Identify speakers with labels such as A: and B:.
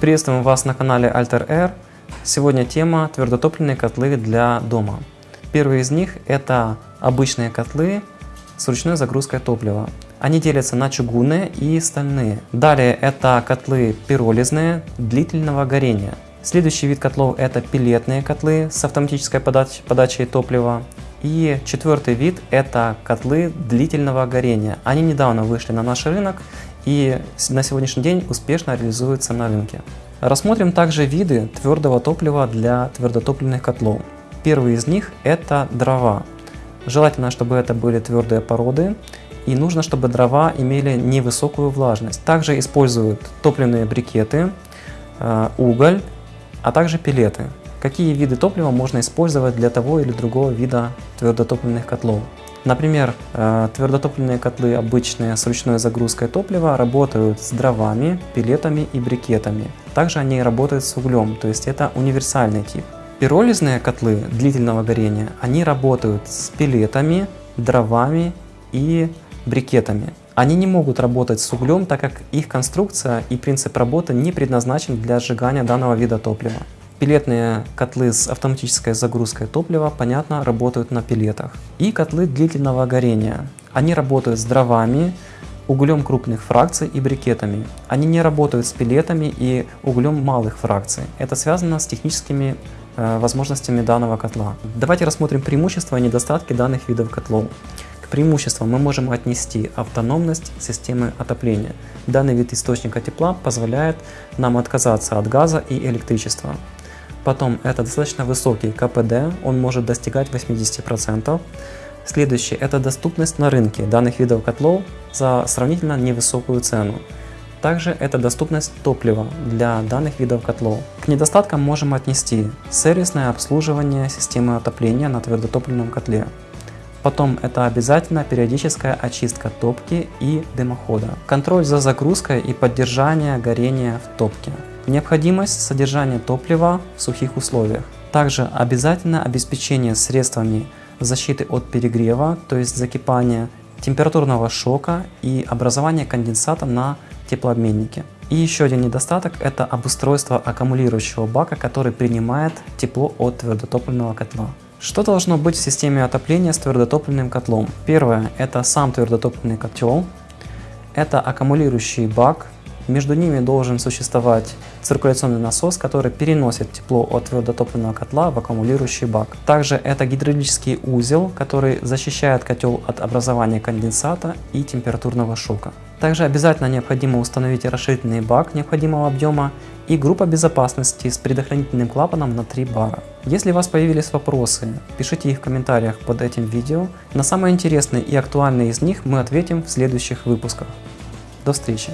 A: Приветствуем вас на канале Alter Air. Сегодня тема твердотопливные котлы для дома. Первый из них это обычные котлы с ручной загрузкой топлива. Они делятся на чугунные и стальные. Далее это котлы пиролизные длительного горения. Следующий вид котлов это пилетные котлы с автоматической подач подачей топлива. И четвертый вид это котлы длительного горения. Они недавно вышли на наш рынок и на сегодняшний день успешно реализуются на рынке. Рассмотрим также виды твердого топлива для твердотопливных котлов. Первый из них это дрова. Желательно, чтобы это были твердые породы и нужно, чтобы дрова имели невысокую влажность. Также используют топливные брикеты, э, уголь, а также пилеты. Какие виды топлива можно использовать для того или другого вида твердотопливных котлов? Например, э, твердотопливные котлы обычные с ручной загрузкой топлива работают с дровами, пилетами и брикетами. Также они работают с углем, то есть это универсальный тип. Пиролизные котлы длительного горения, они работают с пилетами, дровами и брикетами. Они не могут работать с углем, так как их конструкция и принцип работы не предназначен для сжигания данного вида топлива. Пилетные котлы с автоматической загрузкой топлива, понятно, работают на пилетах. И котлы длительного горения. Они работают с дровами, углем крупных фракций и брикетами. Они не работают с пилетами и углем малых фракций. Это связано с техническими э, возможностями данного котла. Давайте рассмотрим преимущества и недостатки данных видов котлов. К преимуществам мы можем отнести автономность системы отопления. Данный вид источника тепла позволяет нам отказаться от газа и электричества. Потом это достаточно высокий КПД, он может достигать 80%. Следующее – это доступность на рынке данных видов котлов за сравнительно невысокую цену. Также это доступность топлива для данных видов котлов. К недостаткам можем отнести сервисное обслуживание системы отопления на твердотопливном котле. Потом это обязательно периодическая очистка топки и дымохода. Контроль за загрузкой и поддержание горения в топке. Необходимость содержания топлива в сухих условиях. Также обязательно обеспечение средствами защиты от перегрева, то есть закипания, температурного шока и образования конденсата на теплообменнике. И еще один недостаток – это обустройство аккумулирующего бака, который принимает тепло от твердотопливного котла. Что должно быть в системе отопления с твердотопливным котлом? Первое – это сам твердотопливный котел, это аккумулирующий бак, между ними должен существовать циркуляционный насос, который переносит тепло от твердотопливного котла в аккумулирующий бак. Также это гидравлический узел, который защищает котел от образования конденсата и температурного шока. Также обязательно необходимо установить расширительный бак необходимого объема и группа безопасности с предохранительным клапаном на 3 бара. Если у вас появились вопросы, пишите их в комментариях под этим видео. На самые интересные и актуальные из них мы ответим в следующих выпусках. До встречи!